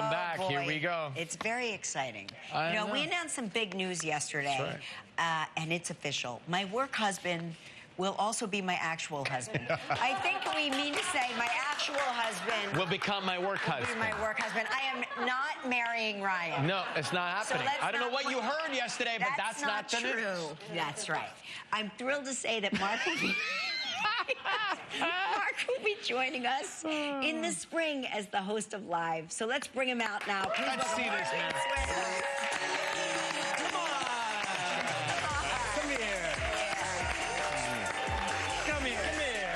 Welcome Oh, back. Here we go. It's very exciting. I you know, we announced some big news yesterday, uh, and it's official. My work husband will also be my actual husband. I think we mean to say my actual husband Will become my work husband. my work husband. I am not marrying Ryan. No, it's not happening. let's I don't know what you heard yesterday, but that's, not, the news. true. That's right. I'm thrilled to say that Mark will be. Mark will be joining us in the hmm. spring as the host of Live. So let's bring him out now. Please Let's see this, man. Swindle. Come here. Come here. Come here.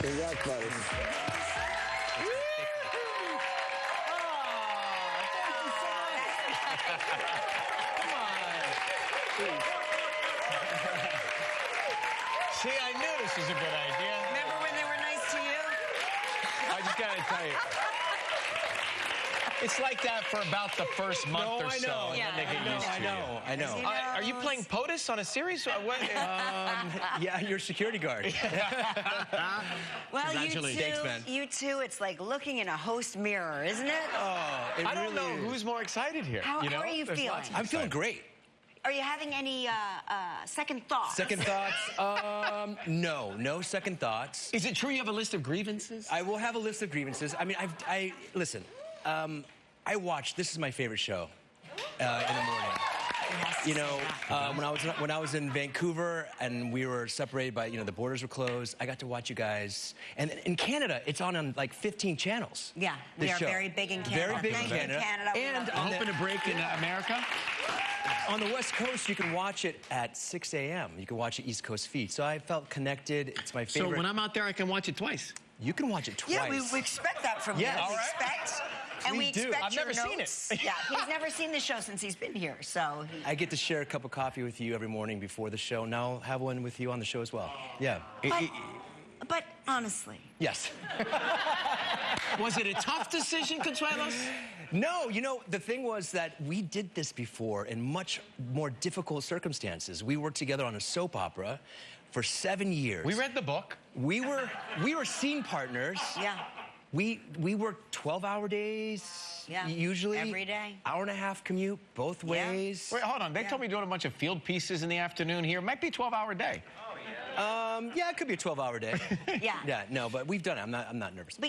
Congrats, buddy. See, I knew this was a good idea. Just gotta tell you. It's like that for about the first month No, or I so. know. and Yeah. then they get I know, used I know, I know. You you. Uh, are you playing POTUS on a series? What? Um, yeah, your security guard. Well, you two, Thanks, man. you two, it's like looking in a host mirror, isn't it? Oh, it I don't know is. who's more excited here. How- you how are you There's feeling? I'm feeling great. Are you having any uh, uh, second thoughts? Second thoughts? Um, no, no second thoughts. Is it true you have a list of grievances? I will have a list of grievances. I mean, I've, I listen. Um, I watch. This is my favorite show uh, in the morning. Yes. You know, uh, when I was when I was in Vancouver and we were separated by you know the borders were closed, I got to watch you guys. And in Canada, it's on on like 15 channels. Yeah, we are show. very big in Canada. Very big Thank in Canada. Canada. And love on you. the, Open a break in uh, America? On the West Coast, you can watch it at 6 a.m. You can watch it East Coast feed. So I felt connected. It's my favorite. So when I'm out there, I can watch it twice. you can watch it twice. Yeah, we, we expect that from Yes. you. All We right. expect, and we Please do. expect I've your never seen it. yeah, he's never seen the show since he's been here. So he, I get to share a cup of coffee with you every morning before the show. Now I'll have one with you on the show as well. Yeah. but, but honestly, Yes. Was it a tough decision, Consuelos? No, you know, the thing was that we did this before in much more difficult circumstances. We worked together on a soap opera for seven years. We read the book. We were we were scene partners. yeah. We we worked 12-hour days. Yeah, Usually every day. Hour and a half commute both ways. Yeah. ways. Wait, hold on. They Yeah. told me doing a bunch of field pieces in the afternoon here. Might be a 12-hour day. Oh yeah. Um, yeah, it could be a 12-hour day. Yeah. yeah, no, but we've done it. I'm not I'm not nervous. But